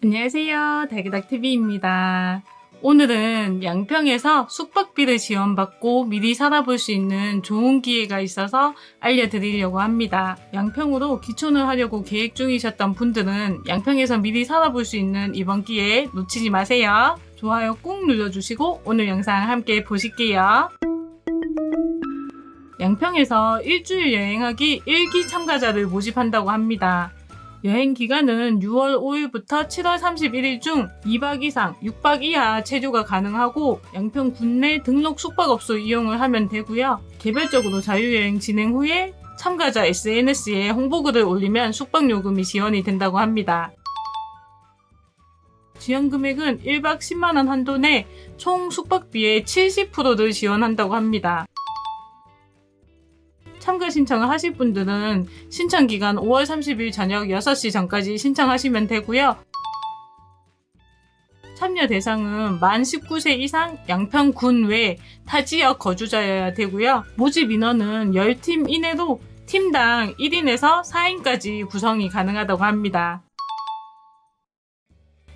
안녕하세요. 달기닥TV입니다. 오늘은 양평에서 숙박비를 지원받고 미리 살아볼 수 있는 좋은 기회가 있어서 알려드리려고 합니다. 양평으로 기촌을 하려고 계획 중이셨던 분들은 양평에서 미리 살아볼 수 있는 이번 기회 놓치지 마세요. 좋아요 꾹 눌러주시고 오늘 영상 함께 보실게요. 양평에서 일주일 여행하기 1기 참가자를 모집한다고 합니다. 여행 기간은 6월 5일부터 7월 31일 중 2박 이상, 6박 이하 체류가 가능하고 양평 국내 등록 숙박업소 이용을 하면 되고요. 개별적으로 자유여행 진행 후에 참가자 SNS에 홍보글을 올리면 숙박요금이 지원이 된다고 합니다. 지원 금액은 1박 10만원 한도 내 총 숙박비의 70%를 지원한다고 합니다. 참가 신청을 하실 분들은 신청 기간 5월 30일 저녁 6시 전까지 신청하시면 되고요. 참여 대상은 만 19세 이상 양평군 외 타 지역 거주자여야 되고요. 모집 인원은 10팀 이내로 팀당 1인에서 4인까지 구성이 가능하다고 합니다.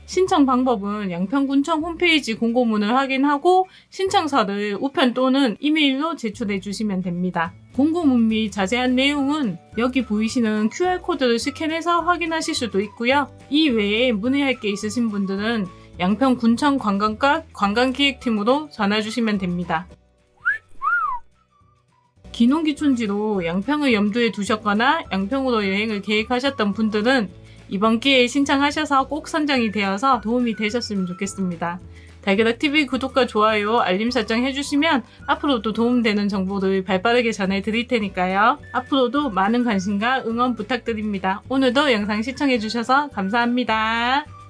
신청 방법은 양평군청 홈페이지 공고문을 확인하고 신청서를 우편 또는 이메일로 제출해 주시면 됩니다. 공고문 및 자세한 내용은 여기 보이시는 QR코드를 스캔해서 확인하실 수도 있고요. 이 외에 문의할 게 있으신 분들은 양평 군청 관광과 관광기획팀으로 전화 주시면 됩니다. 기농기촌지로 양평을 염두에 두셨거나 양평으로 여행을 계획하셨던 분들은 이번 기회에 신청하셔서 꼭 선정이 되어서 도움이 되셨으면 좋겠습니다. 달걀TV 구독과 좋아요, 알림 설정 해주시면 앞으로도 도움되는 정보를 발빠르게 전해드릴 테니까요. 앞으로도 많은 관심과 응원 부탁드립니다. 오늘도 영상 시청해주셔서 감사합니다.